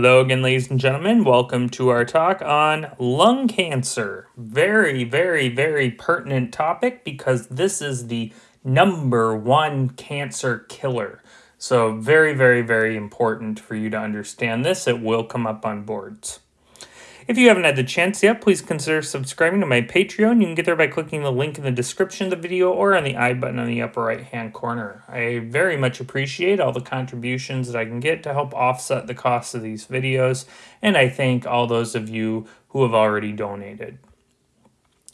Hello again, ladies and gentlemen. Welcome to our talk on lung cancer. Very, very, very pertinent topic because this is the number one cancer killer. So very, very, very important for you to understand this. It will come up on boards. If you haven't had the chance yet, please consider subscribing to my Patreon. You can get there by clicking the link in the description of the video or on the I button on the upper right hand corner. I very much appreciate all the contributions that I can get to help offset the cost of these videos, and I thank all those of you who have already donated.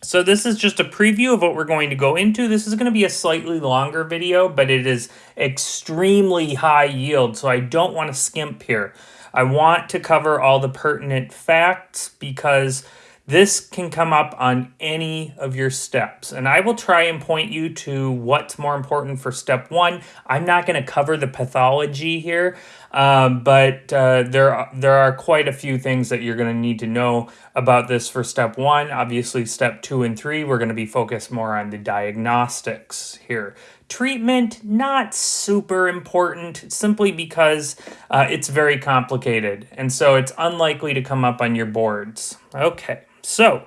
So this is just a preview of what we're going to go into. This is going to be a slightly longer video, but it is extremely high yield, so I don't want to skimp here. I want to cover all the pertinent facts because this can come up on any of your steps. And I will try and point you to what's more important for step one. I'm not going to cover the pathology here, um, but uh, there, there are quite a few things that you're going to need to know about this for step one. Obviously, step two and three, we're going to be focused more on the diagnostics here. Treatment, not super important, simply because uh, it's very complicated. And so it's unlikely to come up on your boards. Okay, so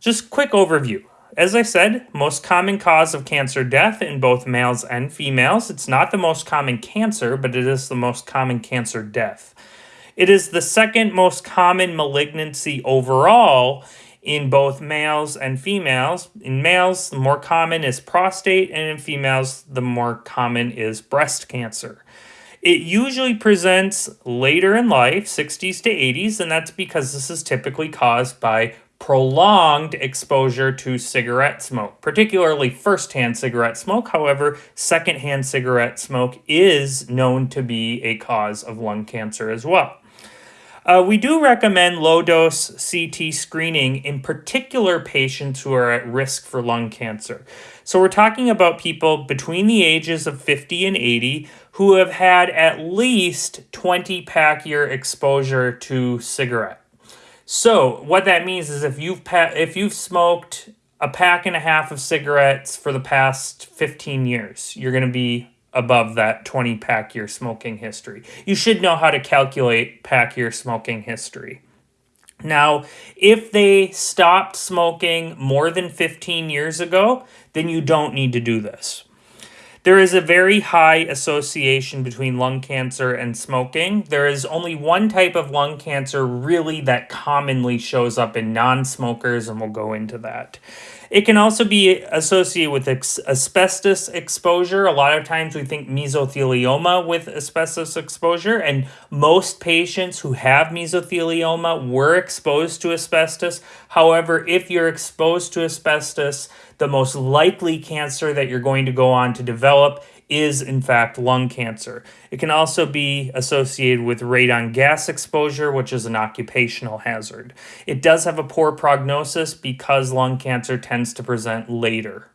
just quick overview. As I said, most common cause of cancer death in both males and females. It's not the most common cancer, but it is the most common cancer death. It is the second most common malignancy overall in both males and females. In males, the more common is prostate, and in females, the more common is breast cancer. It usually presents later in life, 60s to 80s, and that's because this is typically caused by prolonged exposure to cigarette smoke, particularly first-hand cigarette smoke. However, second-hand cigarette smoke is known to be a cause of lung cancer as well. Uh, we do recommend low dose CT screening in particular patients who are at risk for lung cancer. So we're talking about people between the ages of 50 and 80 who have had at least 20 pack year exposure to cigarette. So what that means is if you've if you've smoked a pack and a half of cigarettes for the past 15 years, you're going to be above that 20 pack year smoking history. You should know how to calculate pack year smoking history. Now, if they stopped smoking more than 15 years ago, then you don't need to do this. There is a very high association between lung cancer and smoking. There is only one type of lung cancer really that commonly shows up in non-smokers, and we'll go into that. It can also be associated with ex asbestos exposure. A lot of times we think mesothelioma with asbestos exposure, and most patients who have mesothelioma were exposed to asbestos. However, if you're exposed to asbestos, the most likely cancer that you're going to go on to develop is in fact lung cancer. It can also be associated with radon gas exposure, which is an occupational hazard. It does have a poor prognosis because lung cancer tends to present later.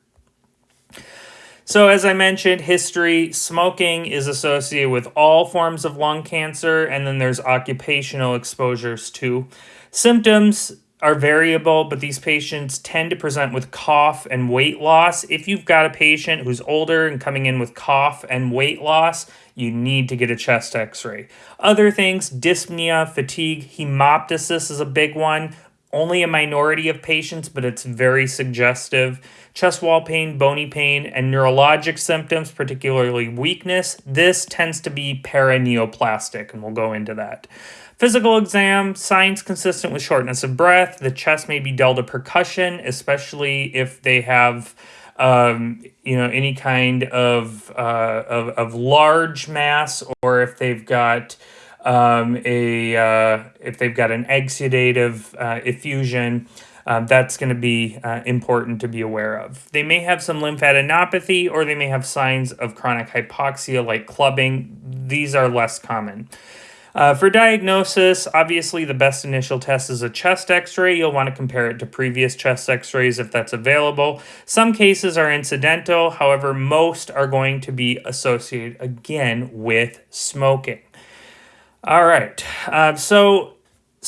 So as I mentioned, history, smoking is associated with all forms of lung cancer, and then there's occupational exposures too. Symptoms are variable, but these patients tend to present with cough and weight loss. If you've got a patient who's older and coming in with cough and weight loss, you need to get a chest x-ray. Other things, dyspnea, fatigue, hemoptysis is a big one. Only a minority of patients, but it's very suggestive. Chest wall pain, bony pain, and neurologic symptoms, particularly weakness. This tends to be paraneoplastic, and we'll go into that. Physical exam, signs consistent with shortness of breath. The chest may be dull percussion, especially if they have um, you know, any kind of, uh, of, of large mass or if they've got um, a, uh, if they've got an exudative uh, effusion, um, that's going to be uh, important to be aware of. They may have some lymphadenopathy or they may have signs of chronic hypoxia like clubbing. These are less common. Uh, for diagnosis, obviously the best initial test is a chest x-ray. You'll want to compare it to previous chest x-rays if that's available. Some cases are incidental, however, most are going to be associated, again, with smoking. All right, uh, so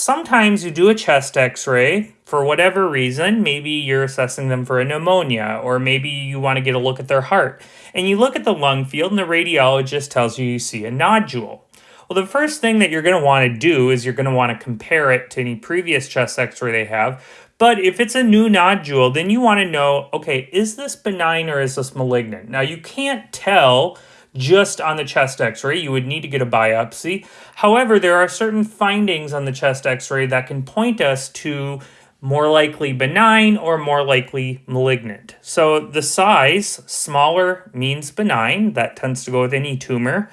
sometimes you do a chest x-ray for whatever reason. Maybe you're assessing them for a pneumonia, or maybe you want to get a look at their heart. And you look at the lung field and the radiologist tells you you see a nodule. Well, the first thing that you're going to want to do is you're going to want to compare it to any previous chest x-ray they have. But if it's a new nodule, then you want to know, okay, is this benign or is this malignant? Now, you can't tell just on the chest x-ray. You would need to get a biopsy. However, there are certain findings on the chest x-ray that can point us to more likely benign or more likely malignant. So the size, smaller means benign. That tends to go with any tumor.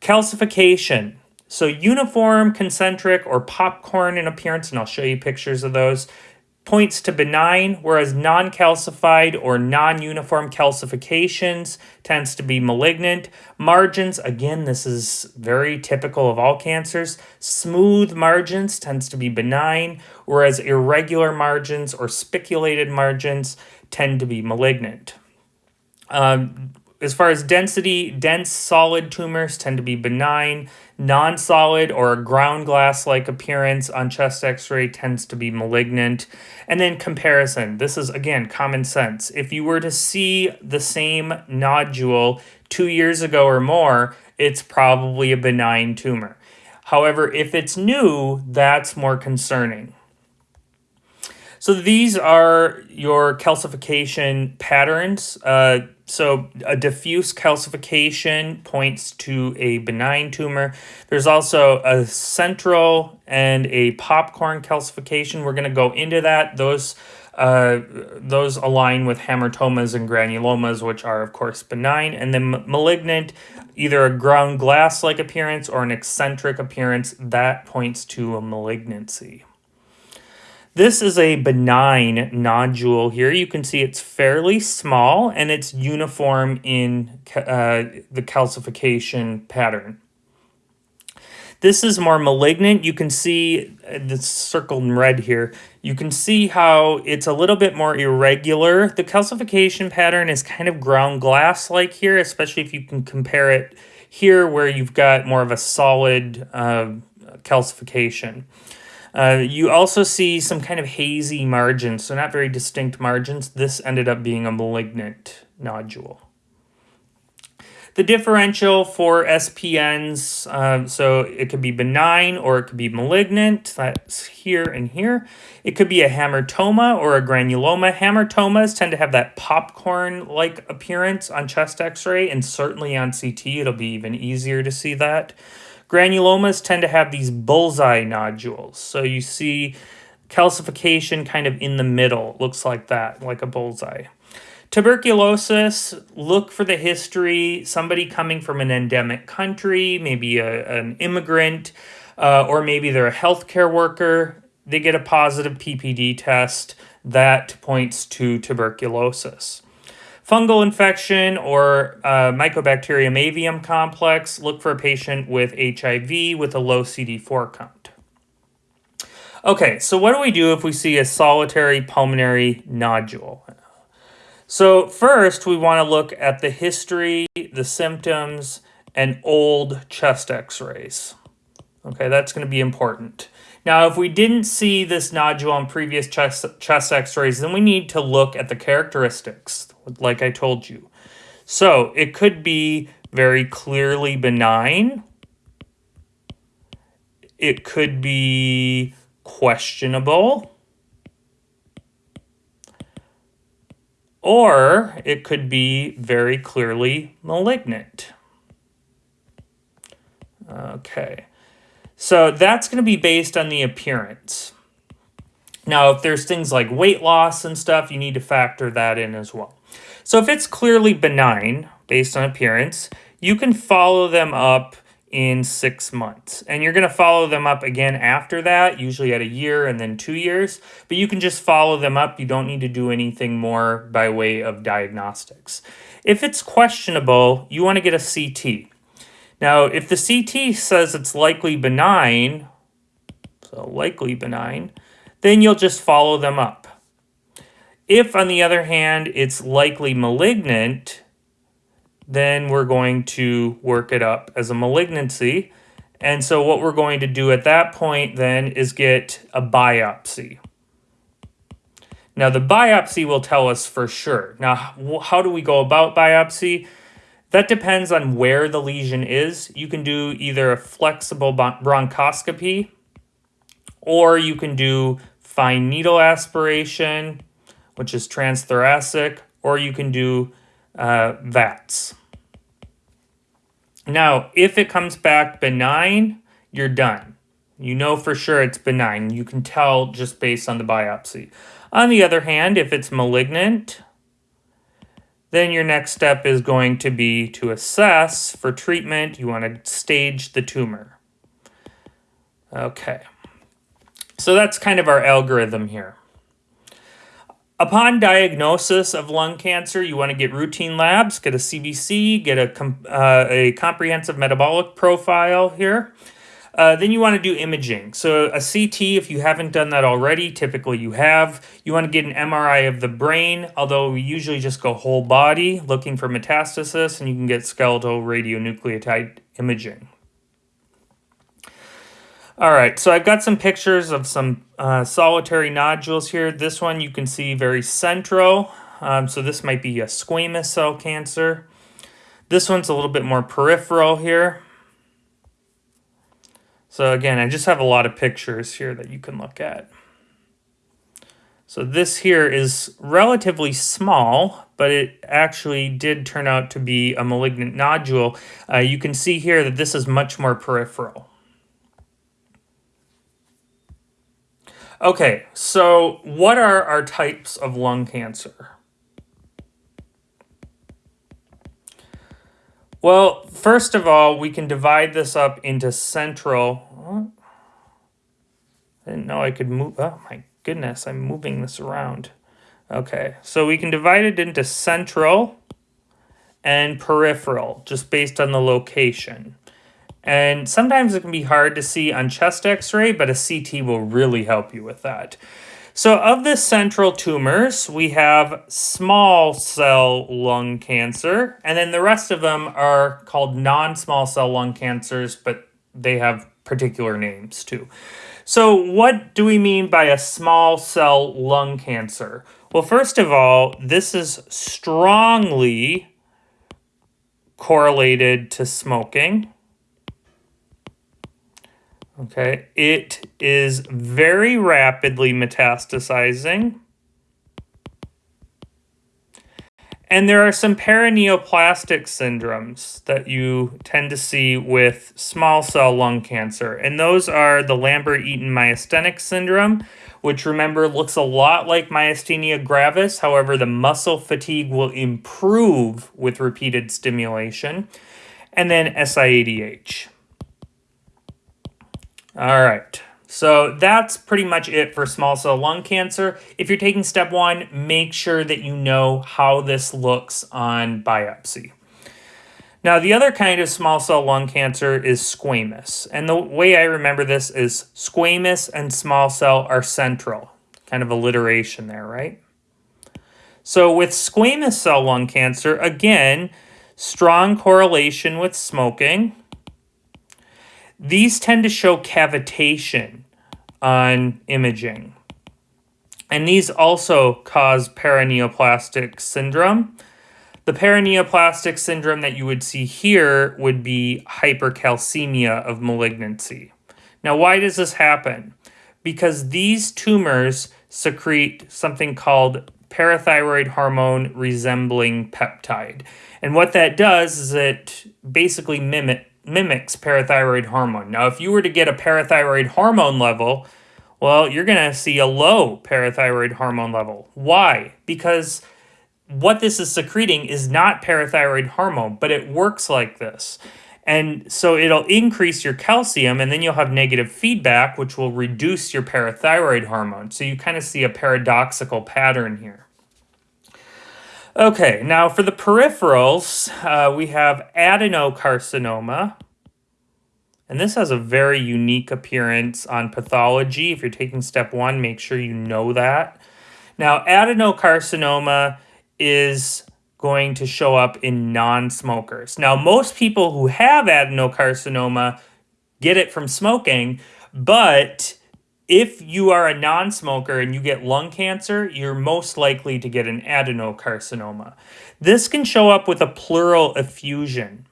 Calcification. So uniform, concentric, or popcorn in appearance, and I'll show you pictures of those, points to benign, whereas non-calcified or non-uniform calcifications tends to be malignant. Margins, again, this is very typical of all cancers. Smooth margins tends to be benign, whereas irregular margins or spiculated margins tend to be malignant. Um, as far as density, dense solid tumors tend to be benign. Non-solid or a ground glass-like appearance on chest x-ray tends to be malignant. And then comparison. This is, again, common sense. If you were to see the same nodule two years ago or more, it's probably a benign tumor. However, if it's new, that's more concerning. So these are your calcification patterns. Uh, so a diffuse calcification points to a benign tumor. There's also a central and a popcorn calcification. We're going to go into that. Those uh, those align with hamartomas and granulomas, which are, of course, benign. And then malignant, either a ground glass-like appearance or an eccentric appearance, that points to a malignancy. This is a benign nodule here. You can see it's fairly small and it's uniform in uh, the calcification pattern. This is more malignant. You can see uh, the circled in red here. You can see how it's a little bit more irregular. The calcification pattern is kind of ground glass-like here, especially if you can compare it here where you've got more of a solid uh, calcification. Uh, you also see some kind of hazy margins, so not very distinct margins. This ended up being a malignant nodule. The differential for SPNs, uh, so it could be benign or it could be malignant. That's here and here. It could be a hamartoma or a granuloma. Hamartomas tend to have that popcorn-like appearance on chest x-ray and certainly on CT. It'll be even easier to see that. Granulomas tend to have these bullseye nodules. So you see calcification kind of in the middle. looks like that, like a bullseye. Tuberculosis, look for the history, somebody coming from an endemic country, maybe a, an immigrant, uh, or maybe they're a healthcare worker. They get a positive PPD test that points to tuberculosis. Fungal infection or uh, Mycobacterium avium complex, look for a patient with HIV with a low CD4 count. Okay, so what do we do if we see a solitary pulmonary nodule? So first, we want to look at the history, the symptoms, and old chest x-rays. Okay, that's going to be important. Now, if we didn't see this nodule on previous chest, chest x-rays, then we need to look at the characteristics, like I told you. So, it could be very clearly benign. It could be questionable. Or it could be very clearly malignant. Okay. So that's going to be based on the appearance. Now, if there's things like weight loss and stuff, you need to factor that in as well. So if it's clearly benign based on appearance, you can follow them up in six months. And you're going to follow them up again after that, usually at a year and then two years. But you can just follow them up. You don't need to do anything more by way of diagnostics. If it's questionable, you want to get a CT. Now, if the CT says it's likely benign, so likely benign, then you'll just follow them up. If, on the other hand, it's likely malignant, then we're going to work it up as a malignancy. And so what we're going to do at that point then is get a biopsy. Now the biopsy will tell us for sure. Now, how do we go about biopsy? That depends on where the lesion is. You can do either a flexible bronchoscopy or you can do fine needle aspiration, which is transthoracic, or you can do uh, VATS. Now, if it comes back benign, you're done. You know for sure it's benign. You can tell just based on the biopsy. On the other hand, if it's malignant, then your next step is going to be to assess for treatment. You want to stage the tumor. Okay. So that's kind of our algorithm here. Upon diagnosis of lung cancer, you want to get routine labs, get a CBC, get a, uh, a comprehensive metabolic profile here. Uh, then you want to do imaging. So a CT, if you haven't done that already, typically you have. You want to get an MRI of the brain, although we usually just go whole body looking for metastasis, and you can get skeletal radionuclide imaging. All right, so I've got some pictures of some uh, solitary nodules here. This one you can see very central. Um, so this might be a squamous cell cancer. This one's a little bit more peripheral here. So again, I just have a lot of pictures here that you can look at. So this here is relatively small, but it actually did turn out to be a malignant nodule. Uh, you can see here that this is much more peripheral. Okay, so what are our types of lung cancer? Well, first of all, we can divide this up into central. I didn't know I could move. Oh my goodness, I'm moving this around. Okay, so we can divide it into central and peripheral, just based on the location. And sometimes it can be hard to see on chest x-ray, but a CT will really help you with that. So of the central tumors, we have small cell lung cancer, and then the rest of them are called non-small cell lung cancers, but they have particular names too. So what do we mean by a small cell lung cancer? Well, first of all, this is strongly correlated to smoking. Okay, it is very rapidly metastasizing. And there are some paraneoplastic syndromes that you tend to see with small cell lung cancer. And those are the Lambert-Eaton myasthenic syndrome, which remember looks a lot like myasthenia gravis. However, the muscle fatigue will improve with repeated stimulation. And then SIADH. All right. So that's pretty much it for small cell lung cancer. If you're taking step one, make sure that you know how this looks on biopsy. Now, the other kind of small cell lung cancer is squamous. And the way I remember this is squamous and small cell are central. Kind of alliteration there, right? So with squamous cell lung cancer, again, strong correlation with smoking. These tend to show cavitation on imaging. And these also cause paraneoplastic syndrome. The paraneoplastic syndrome that you would see here would be hypercalcemia of malignancy. Now, why does this happen? Because these tumors secrete something called parathyroid hormone resembling peptide. And what that does is it basically mimic, mimics parathyroid hormone. Now, if you were to get a parathyroid hormone level, well, you're going to see a low parathyroid hormone level. Why? Because what this is secreting is not parathyroid hormone, but it works like this. And so it'll increase your calcium, and then you'll have negative feedback, which will reduce your parathyroid hormone. So you kind of see a paradoxical pattern here. Okay, now for the peripherals, uh, we have adenocarcinoma. And this has a very unique appearance on pathology. If you're taking step one, make sure you know that. Now, adenocarcinoma is going to show up in non-smokers. Now, most people who have adenocarcinoma get it from smoking, but if you are a non smoker and you get lung cancer, you're most likely to get an adenocarcinoma. This can show up with a pleural effusion.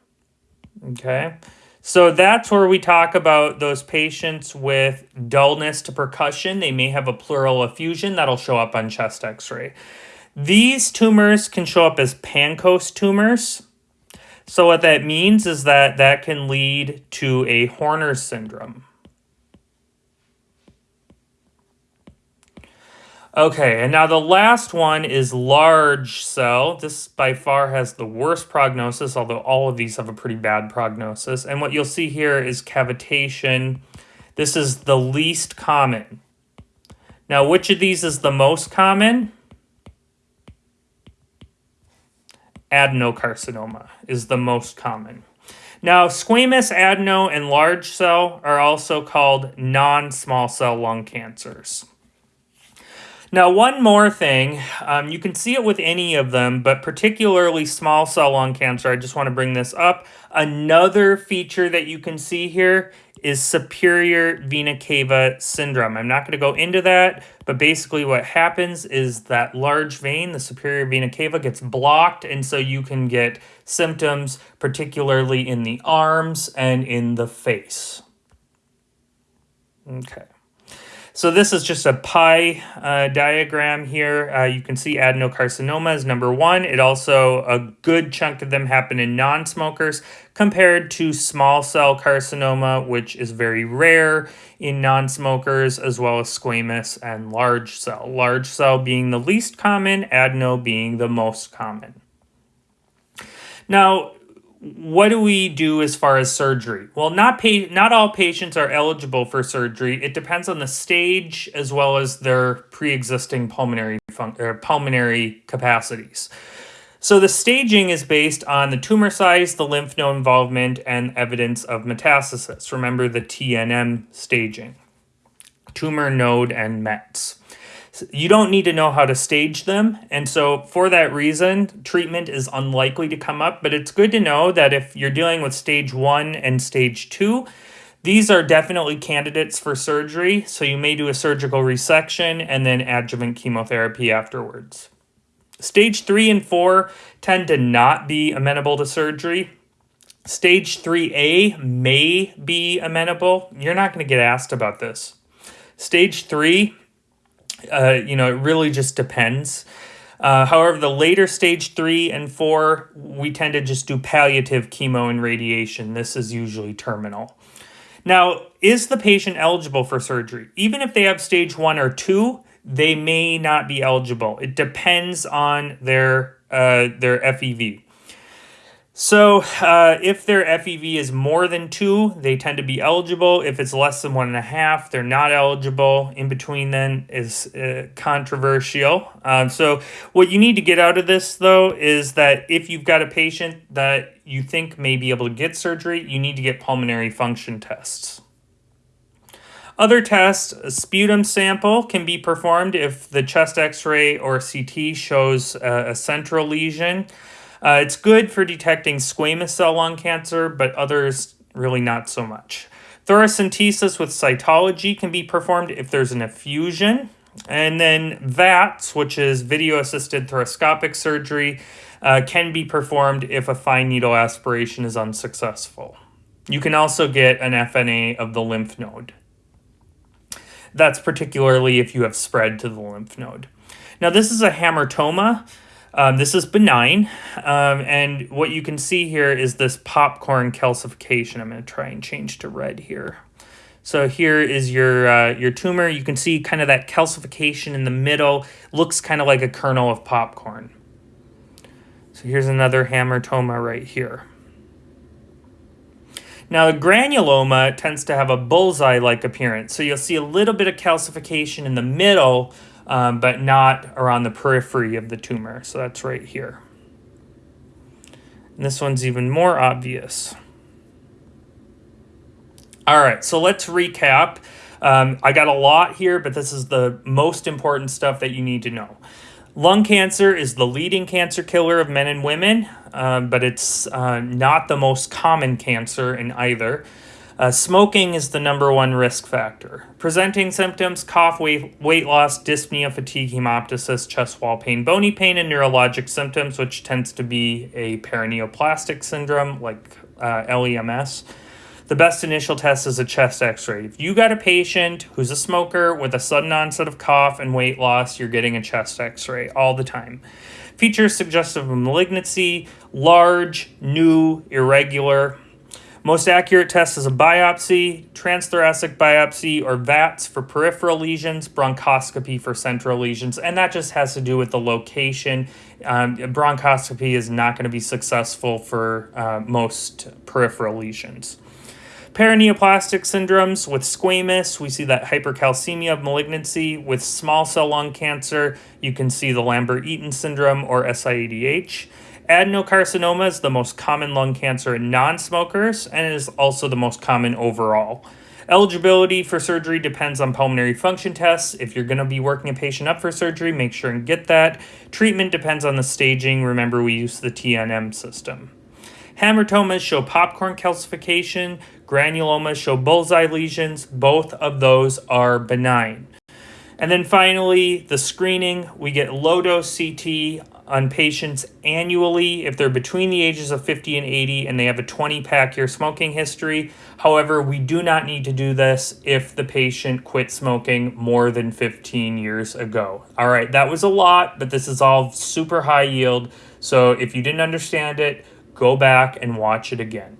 Okay. So that's where we talk about those patients with dullness to percussion. They may have a pleural effusion that'll show up on chest x ray. These tumors can show up as Pancoast tumors. So what that means is that that can lead to a Horner syndrome. Okay, and now the last one is large cell. This by far has the worst prognosis, although all of these have a pretty bad prognosis. And what you'll see here is cavitation. This is the least common. Now, which of these is the most common? Adenocarcinoma is the most common. Now, squamous adeno and large cell are also called non-small cell lung cancers. Now, one more thing, um, you can see it with any of them, but particularly small cell lung cancer, I just want to bring this up. Another feature that you can see here is superior vena cava syndrome. I'm not going to go into that, but basically what happens is that large vein, the superior vena cava, gets blocked, and so you can get symptoms, particularly in the arms and in the face. Okay. So this is just a pie uh, diagram here. Uh, you can see adenocarcinoma is number one. It also, a good chunk of them happen in non-smokers compared to small cell carcinoma, which is very rare in non-smokers, as well as squamous and large cell. Large cell being the least common, adeno being the most common. Now, what do we do as far as surgery? Well, not pa- not all patients are eligible for surgery. It depends on the stage as well as their pre-existing pulmonary fun- or pulmonary capacities. So the staging is based on the tumor size, the lymph node involvement, and evidence of metastasis. Remember the TNM staging, tumor node and METs you don't need to know how to stage them. And so, for that reason, treatment is unlikely to come up. But it's good to know that if you're dealing with stage one and stage two, these are definitely candidates for surgery. So, you may do a surgical resection and then adjuvant chemotherapy afterwards. Stage three and four tend to not be amenable to surgery. Stage 3A may be amenable. You're not going to get asked about this. Stage 3 uh, you know, it really just depends. Uh, however, the later stage three and four, we tend to just do palliative chemo and radiation. This is usually terminal. Now, is the patient eligible for surgery? Even if they have stage one or two, they may not be eligible. It depends on their uh, their FEV. So uh, if their FEV is more than two, they tend to be eligible. If it's less than one and a half, they're not eligible. In between then is uh, controversial. Um, so what you need to get out of this though is that if you've got a patient that you think may be able to get surgery, you need to get pulmonary function tests. Other tests, a sputum sample can be performed if the chest x-ray or CT shows uh, a central lesion. Uh, it's good for detecting squamous cell lung cancer, but others really not so much. Thoracentesis with cytology can be performed if there's an effusion. And then VATS, which is video assisted thoracoscopic surgery, uh, can be performed if a fine needle aspiration is unsuccessful. You can also get an FNA of the lymph node. That's particularly if you have spread to the lymph node. Now, this is a hamartoma. Um, this is benign, um, and what you can see here is this popcorn calcification. I'm going to try and change to red here. So here is your uh, your tumor. You can see kind of that calcification in the middle. Looks kind of like a kernel of popcorn. So here's another hamartoma right here. Now, the granuloma tends to have a bullseye-like appearance. So you'll see a little bit of calcification in the middle, um, but not around the periphery of the tumor. So that's right here. And this one's even more obvious. All right, so let's recap. Um, I got a lot here, but this is the most important stuff that you need to know. Lung cancer is the leading cancer killer of men and women, um, but it's uh, not the most common cancer in either. Uh, smoking is the number one risk factor. Presenting symptoms cough, weight, weight loss, dyspnea, fatigue, hemoptysis, chest wall pain, bony pain, and neurologic symptoms, which tends to be a paraneoplastic syndrome like uh, LEMS. The best initial test is a chest x ray. If you got a patient who's a smoker with a sudden onset of cough and weight loss, you're getting a chest x ray all the time. Features suggestive of malignancy, large, new, irregular, most accurate test is a biopsy, transthoracic biopsy, or VATS for peripheral lesions, bronchoscopy for central lesions, and that just has to do with the location. Um, bronchoscopy is not going to be successful for uh, most peripheral lesions. Paraneoplastic syndromes with squamous, we see that hypercalcemia of malignancy. With small cell lung cancer, you can see the Lambert Eaton syndrome or SIADH. Adenocarcinoma is the most common lung cancer in non smokers and is also the most common overall. Eligibility for surgery depends on pulmonary function tests. If you're going to be working a patient up for surgery, make sure and get that. Treatment depends on the staging. Remember, we use the TNM system. Hamartomas show popcorn calcification, granulomas show bullseye lesions. Both of those are benign. And then finally, the screening, we get low dose CT on patients annually if they're between the ages of 50 and 80 and they have a 20 pack year smoking history. However, we do not need to do this if the patient quit smoking more than 15 years ago. All right, that was a lot, but this is all super high yield. So if you didn't understand it, go back and watch it again.